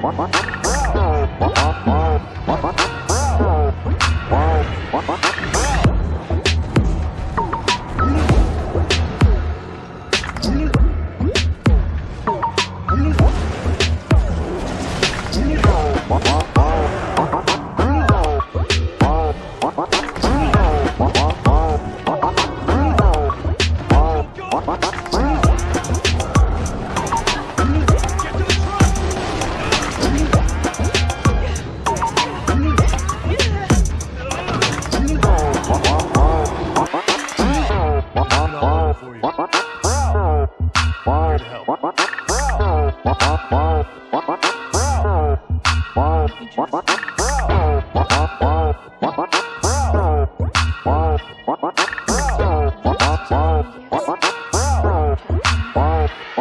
For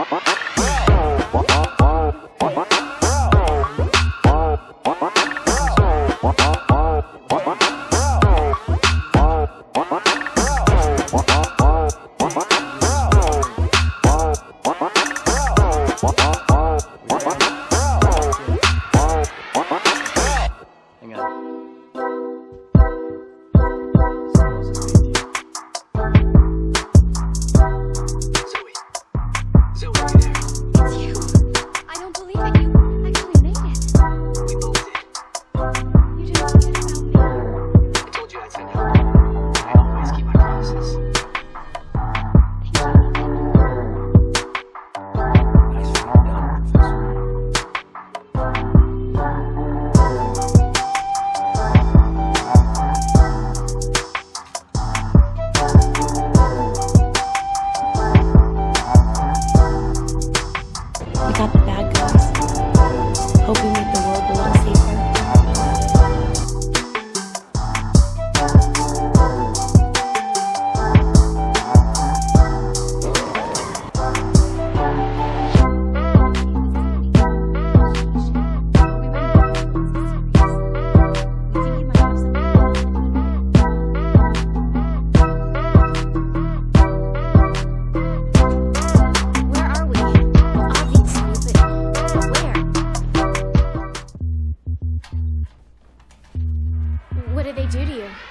What? Guys. Did they do to you?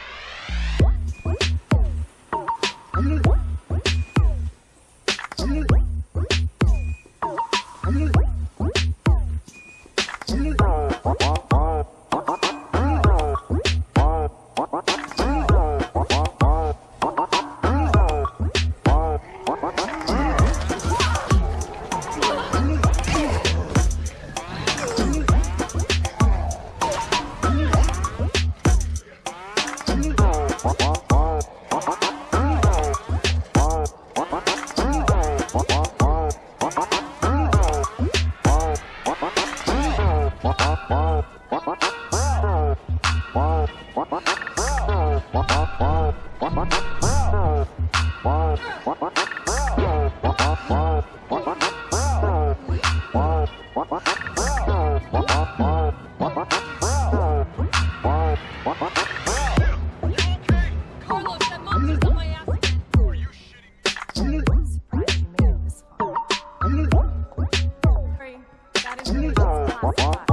What?